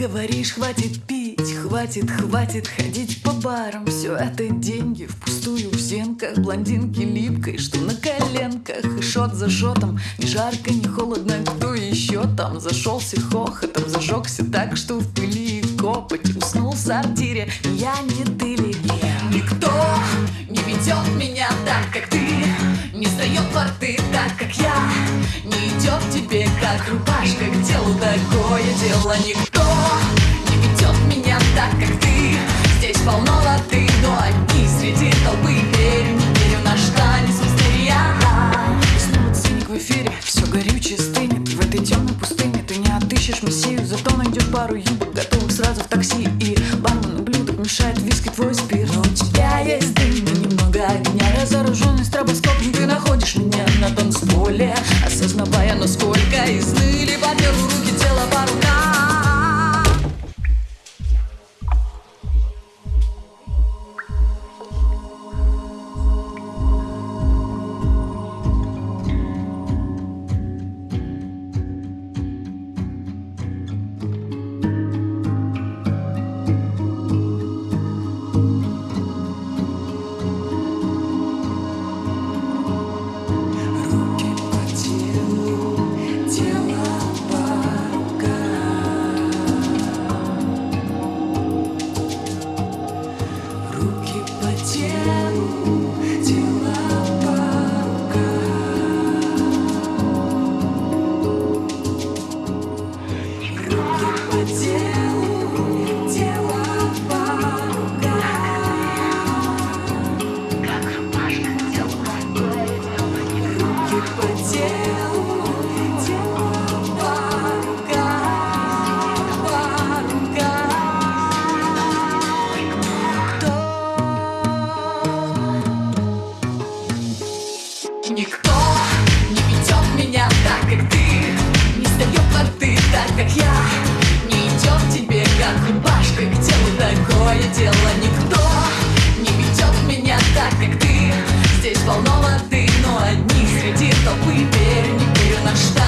говоришь, хватит пить, хватит, хватит ходить по барам. Все это деньги впустую в зенках Блондинки липкой, что на коленках. И шот за шотом, ни жарко, ни холодно Кто еще там? Зашелся хохотом Зажегся так, что в пыли и копоть Уснул в сортире, я не ты ли Никто не ведет меня так, как ты. Не сдает порты так, как я. Не идет тебе, как рубашка К телу такое дело. Никто Отыщешь мессию Зато найдешь пару юбок Готовых сразу в такси И бармен ублюдок мешает виски твой спирт. Но у тебя есть дым и немного огня. Разоруженный стробоскопом Ты находишь меня на танцполе Осознавая, насколько изныли По первую руки Никто не ведет меня так, как ты. Не сдает воды так, как я. Не идет тебе, как рубашка. К телу такое дело? Никто не ведет меня так, как ты. Здесь полно воды, но одни среди толпы. Верю, не верю, на что